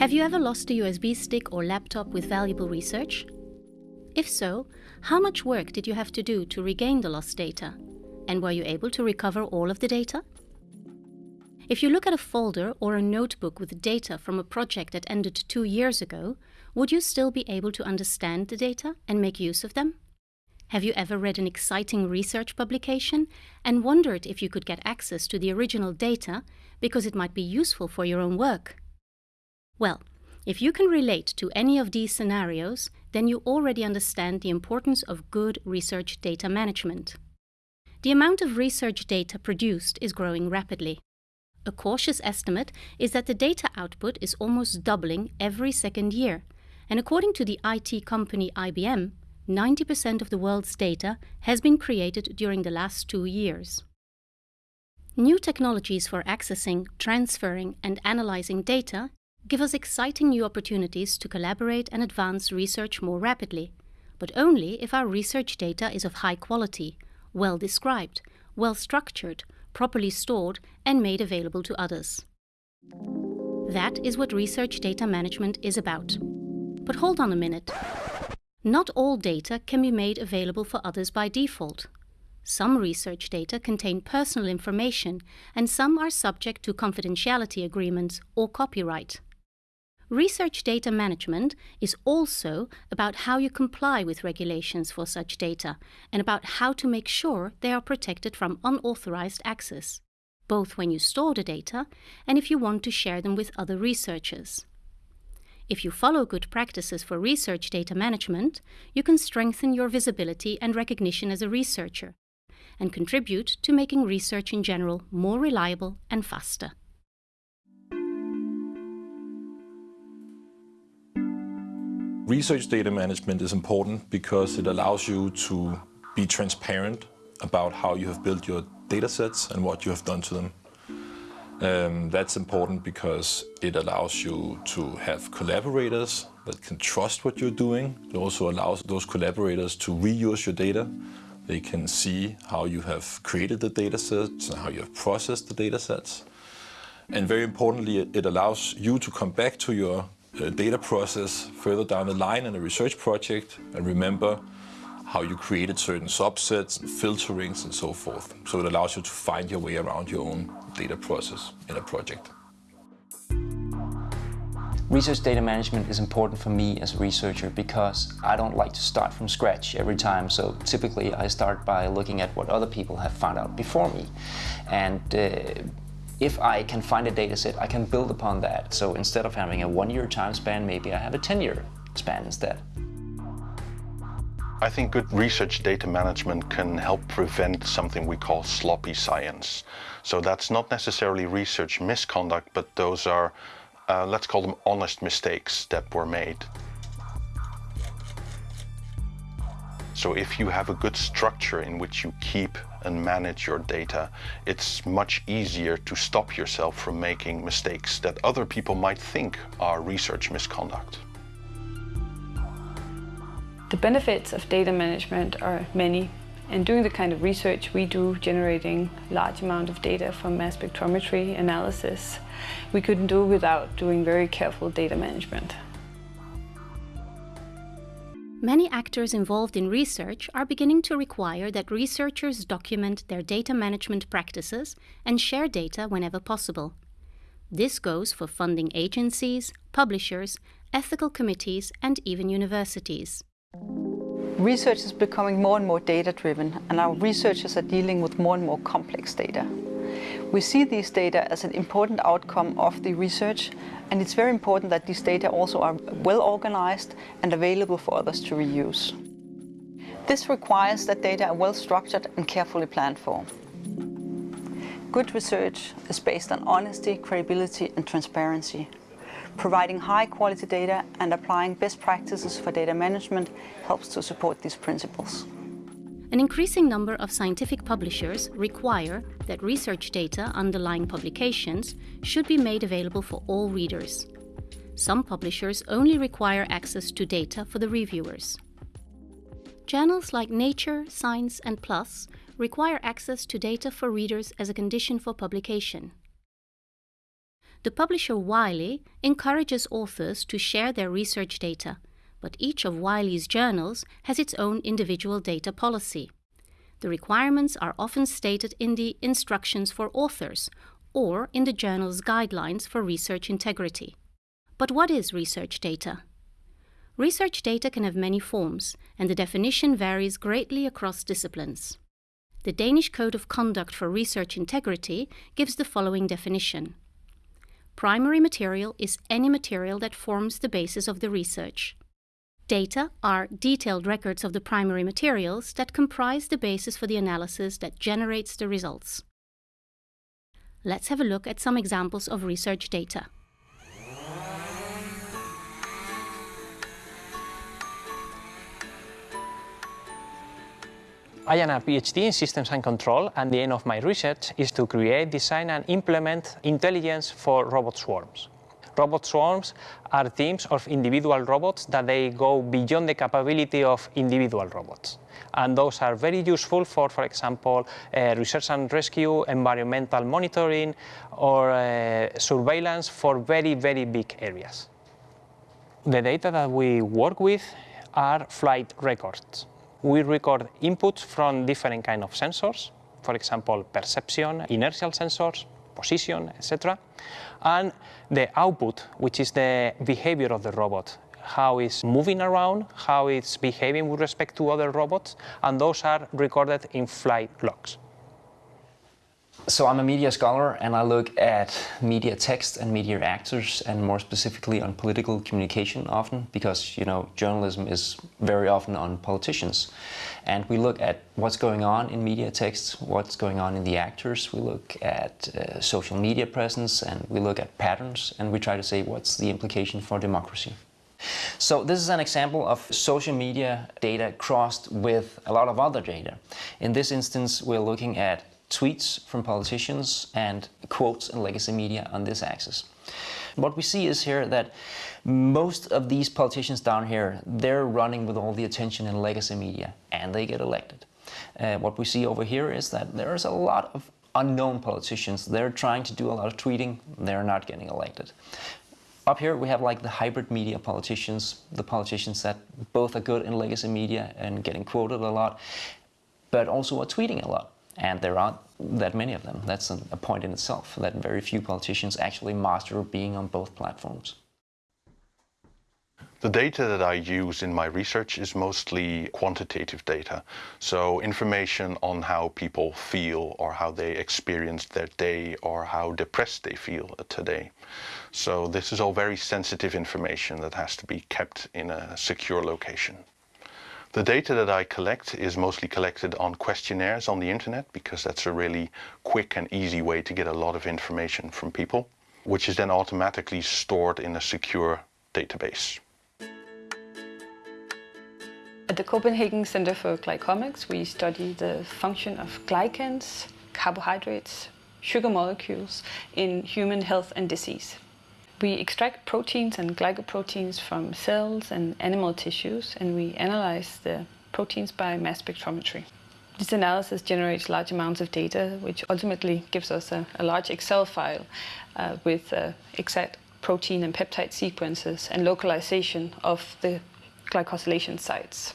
Have you ever lost a USB stick or laptop with valuable research? If so, how much work did you have to do to regain the lost data? And were you able to recover all of the data? If you look at a folder or a notebook with data from a project that ended two years ago, would you still be able to understand the data and make use of them? Have you ever read an exciting research publication and wondered if you could get access to the original data because it might be useful for your own work? Well, if you can relate to any of these scenarios, then you already understand the importance of good research data management. The amount of research data produced is growing rapidly. A cautious estimate is that the data output is almost doubling every second year, and according to the IT company IBM, 90% of the world's data has been created during the last two years. New technologies for accessing, transferring, and analyzing data give us exciting new opportunities to collaborate and advance research more rapidly, but only if our research data is of high quality, well described, well structured, properly stored, and made available to others. That is what research data management is about. But hold on a minute. Not all data can be made available for others by default. Some research data contain personal information, and some are subject to confidentiality agreements or copyright. Research data management is also about how you comply with regulations for such data and about how to make sure they are protected from unauthorized access, both when you store the data and if you want to share them with other researchers. If you follow good practices for research data management, you can strengthen your visibility and recognition as a researcher and contribute to making research in general more reliable and faster. Research data management is important because it allows you to be transparent about how you have built your data sets and what you have done to them. Um, that's important because it allows you to have collaborators that can trust what you're doing. It also allows those collaborators to reuse your data. They can see how you have created the data sets and how you have processed the data sets. And very importantly, it allows you to come back to your data process further down the line in a research project and remember how you created certain subsets filterings and so forth. So it allows you to find your way around your own data process in a project. Research data management is important for me as a researcher because I don't like to start from scratch every time. So typically I start by looking at what other people have found out before me. And uh, if I can find a data set, I can build upon that. So instead of having a one-year time span, maybe I have a 10-year span instead. I think good research data management can help prevent something we call sloppy science. So that's not necessarily research misconduct, but those are, uh, let's call them honest mistakes that were made. So if you have a good structure in which you keep and manage your data, it's much easier to stop yourself from making mistakes that other people might think are research misconduct. The benefits of data management are many. And doing the kind of research we do, generating large amount of data from mass spectrometry analysis, we couldn't do without doing very careful data management. Many actors involved in research are beginning to require that researchers document their data management practices and share data whenever possible. This goes for funding agencies, publishers, ethical committees, and even universities. Research is becoming more and more data-driven, and our researchers are dealing with more and more complex data. We see these data as an important outcome of the research, and it's very important that these data also are well organized and available for others to reuse. This requires that data are well structured and carefully planned for. Good research is based on honesty, credibility and transparency. Providing high quality data and applying best practices for data management helps to support these principles. An increasing number of scientific publishers require that research data underlying publications should be made available for all readers. Some publishers only require access to data for the reviewers. Journals like Nature, Science and PLOS require access to data for readers as a condition for publication. The publisher Wiley encourages authors to share their research data, but each of Wiley's journals has its own individual data policy. The requirements are often stated in the Instructions for Authors or in the journal's Guidelines for Research Integrity. But what is research data? Research data can have many forms, and the definition varies greatly across disciplines. The Danish Code of Conduct for Research Integrity gives the following definition. Primary material is any material that forms the basis of the research. Data are detailed records of the primary materials that comprise the basis for the analysis that generates the results. Let's have a look at some examples of research data. I am a PhD in Systems and Control, and the aim of my research is to create, design, and implement intelligence for robot swarms. Robot swarms are teams of individual robots that they go beyond the capability of individual robots. And those are very useful for, for example, uh, research and rescue, environmental monitoring, or uh, surveillance for very, very big areas. The data that we work with are flight records we record inputs from different kind of sensors, for example, perception, inertial sensors, position, etc. And the output, which is the behavior of the robot, how it's moving around, how it's behaving with respect to other robots, and those are recorded in flight logs. So I'm a media scholar and I look at media text and media actors and more specifically on political communication often because you know journalism is very often on politicians and we look at what's going on in media texts, what's going on in the actors, we look at uh, social media presence and we look at patterns and we try to say what's the implication for democracy. So this is an example of social media data crossed with a lot of other data. In this instance we're looking at tweets from politicians and quotes and legacy media on this axis. What we see is here that most of these politicians down here, they're running with all the attention in legacy media and they get elected. Uh, what we see over here is that there's a lot of unknown politicians. They're trying to do a lot of tweeting, they're not getting elected. Up here we have like the hybrid media politicians, the politicians that both are good in legacy media and getting quoted a lot, but also are tweeting a lot. And there aren't that many of them. That's a point in itself, that very few politicians actually master being on both platforms. The data that I use in my research is mostly quantitative data. So information on how people feel or how they experienced their day or how depressed they feel today. So this is all very sensitive information that has to be kept in a secure location. The data that I collect is mostly collected on questionnaires on the internet because that's a really quick and easy way to get a lot of information from people, which is then automatically stored in a secure database. At the Copenhagen Center for Glycomics, we study the function of glycans, carbohydrates, sugar molecules in human health and disease. We extract proteins and glycoproteins from cells and animal tissues and we analyze the proteins by mass spectrometry. This analysis generates large amounts of data which ultimately gives us a, a large Excel file uh, with uh, exact protein and peptide sequences and localization of the glycosylation sites.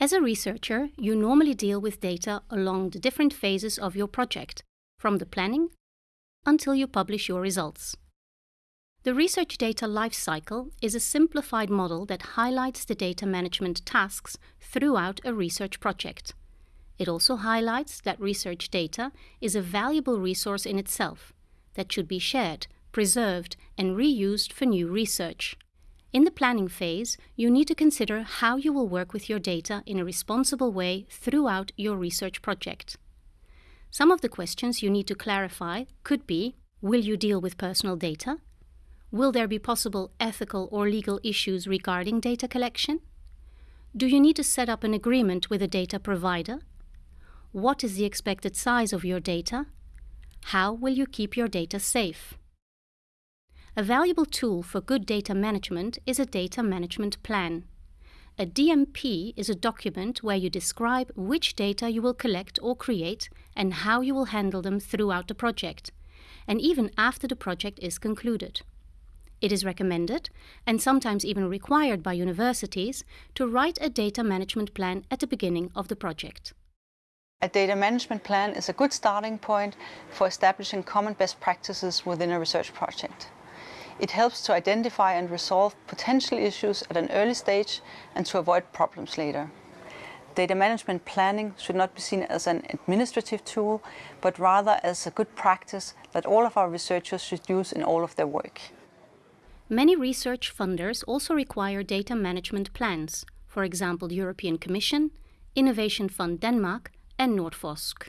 As a researcher, you normally deal with data along the different phases of your project, from the planning until you publish your results. The research data lifecycle is a simplified model that highlights the data management tasks throughout a research project. It also highlights that research data is a valuable resource in itself that should be shared, preserved, and reused for new research. In the planning phase, you need to consider how you will work with your data in a responsible way throughout your research project. Some of the questions you need to clarify could be Will you deal with personal data? Will there be possible ethical or legal issues regarding data collection? Do you need to set up an agreement with a data provider? What is the expected size of your data? How will you keep your data safe? A valuable tool for good data management is a data management plan. A DMP is a document where you describe which data you will collect or create and how you will handle them throughout the project and even after the project is concluded. It is recommended, and sometimes even required by universities, to write a data management plan at the beginning of the project. A data management plan is a good starting point for establishing common best practices within a research project. It helps to identify and resolve potential issues at an early stage and to avoid problems later. Data management planning should not be seen as an administrative tool, but rather as a good practice that all of our researchers should use in all of their work. Many research funders also require data management plans, for example, European Commission, Innovation Fund Denmark, and Nordforsk.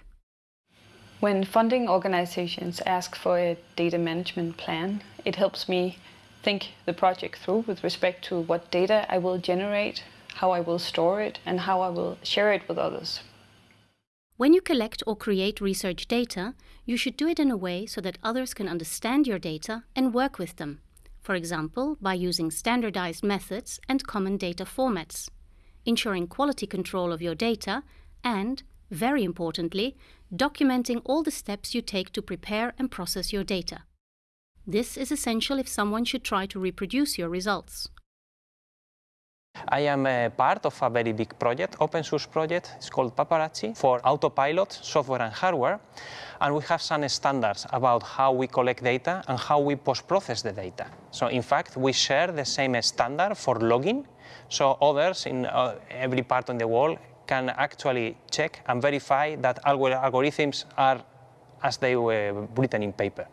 When funding organizations ask for a data management plan, it helps me think the project through with respect to what data I will generate, how I will store it, and how I will share it with others. When you collect or create research data, you should do it in a way so that others can understand your data and work with them, for example, by using standardized methods and common data formats, ensuring quality control of your data, and, very importantly, documenting all the steps you take to prepare and process your data. This is essential if someone should try to reproduce your results. I am a part of a very big project, open source project. It's called Paparazzi for autopilot software and hardware. And we have some standards about how we collect data and how we post-process the data. So in fact, we share the same standard for logging. So others in uh, every part of the world can actually check and verify that algorithms are as they were written in paper.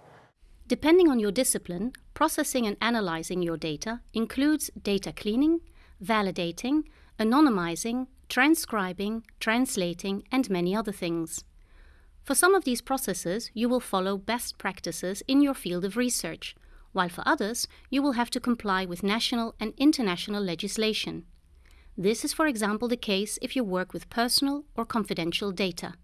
Depending on your discipline, processing and analyzing your data includes data cleaning, validating, anonymizing, transcribing, translating, and many other things. For some of these processes, you will follow best practices in your field of research, while for others, you will have to comply with national and international legislation. This is, for example, the case if you work with personal or confidential data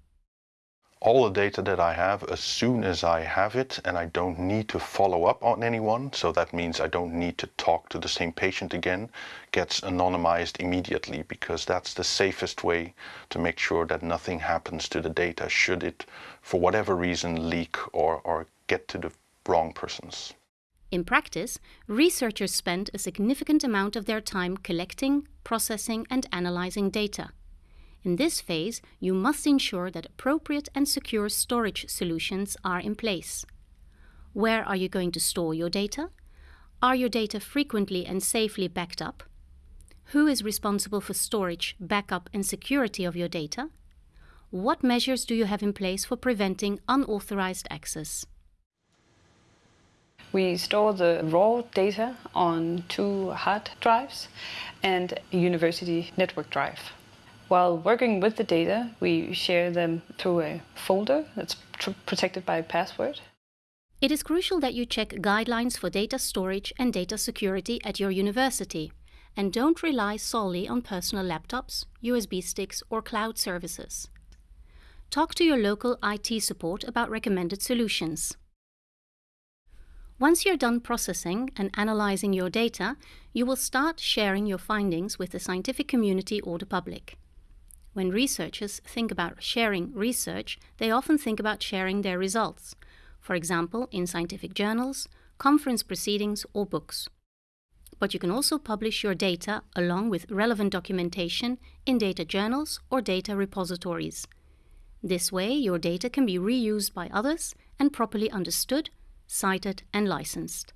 all the data that I have as soon as I have it and I don't need to follow up on anyone. So that means I don't need to talk to the same patient again, gets anonymized immediately because that's the safest way to make sure that nothing happens to the data should it, for whatever reason, leak or, or get to the wrong persons. In practice, researchers spend a significant amount of their time collecting, processing and analyzing data. In this phase, you must ensure that appropriate and secure storage solutions are in place. Where are you going to store your data? Are your data frequently and safely backed up? Who is responsible for storage, backup and security of your data? What measures do you have in place for preventing unauthorized access? We store the raw data on two hard drives and a university network drive. While working with the data, we share them through a folder that's protected by a password. It is crucial that you check guidelines for data storage and data security at your university, and don't rely solely on personal laptops, USB sticks, or cloud services. Talk to your local IT support about recommended solutions. Once you're done processing and analyzing your data, you will start sharing your findings with the scientific community or the public. When researchers think about sharing research, they often think about sharing their results, for example, in scientific journals, conference proceedings, or books. But you can also publish your data along with relevant documentation in data journals or data repositories. This way, your data can be reused by others and properly understood, cited, and licensed.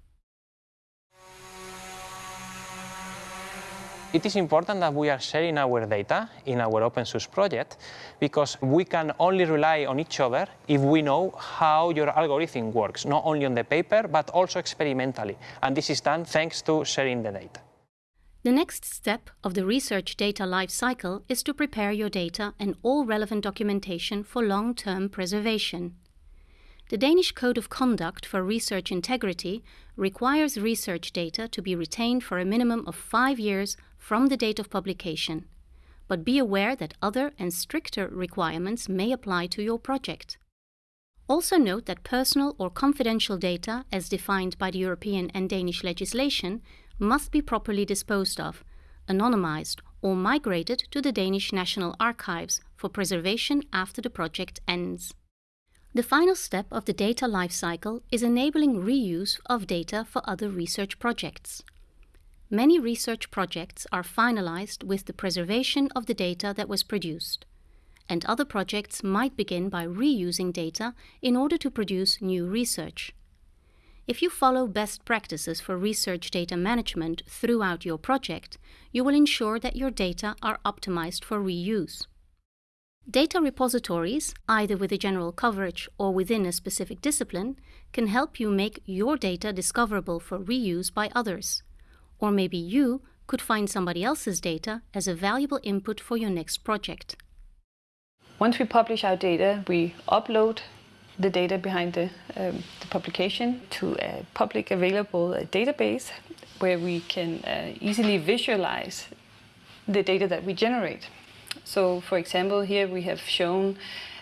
It is important that we are sharing our data in our open source project because we can only rely on each other if we know how your algorithm works, not only on the paper, but also experimentally. And this is done thanks to sharing the data. The next step of the research data lifecycle is to prepare your data and all relevant documentation for long-term preservation. The Danish Code of Conduct for Research Integrity requires research data to be retained for a minimum of five years from the date of publication, but be aware that other and stricter requirements may apply to your project. Also note that personal or confidential data, as defined by the European and Danish legislation, must be properly disposed of, anonymized, or migrated to the Danish National Archives for preservation after the project ends. The final step of the data lifecycle is enabling reuse of data for other research projects. Many research projects are finalized with the preservation of the data that was produced, and other projects might begin by reusing data in order to produce new research. If you follow best practices for research data management throughout your project, you will ensure that your data are optimized for reuse. Data repositories, either with a general coverage or within a specific discipline, can help you make your data discoverable for reuse by others. Or maybe you could find somebody else's data as a valuable input for your next project. Once we publish our data, we upload the data behind the, um, the publication to a public available uh, database where we can uh, easily visualize the data that we generate. So for example, here we have shown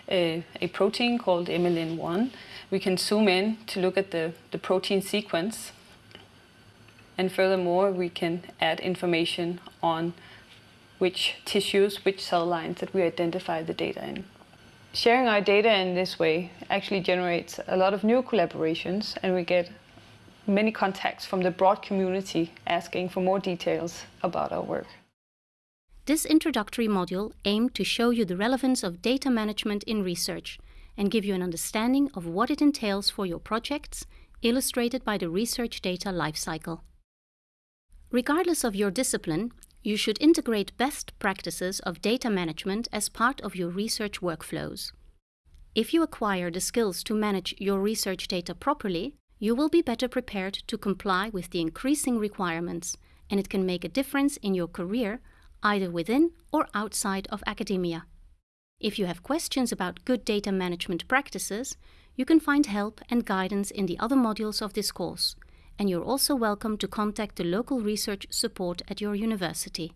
a, a protein called MLN1. We can zoom in to look at the, the protein sequence. And furthermore, we can add information on which tissues, which cell lines that we identify the data in. Sharing our data in this way actually generates a lot of new collaborations and we get many contacts from the broad community asking for more details about our work. This introductory module aimed to show you the relevance of data management in research and give you an understanding of what it entails for your projects, illustrated by the research data lifecycle. Regardless of your discipline, you should integrate best practices of data management as part of your research workflows. If you acquire the skills to manage your research data properly, you will be better prepared to comply with the increasing requirements, and it can make a difference in your career either within or outside of academia. If you have questions about good data management practices, you can find help and guidance in the other modules of this course, and you're also welcome to contact the local research support at your university.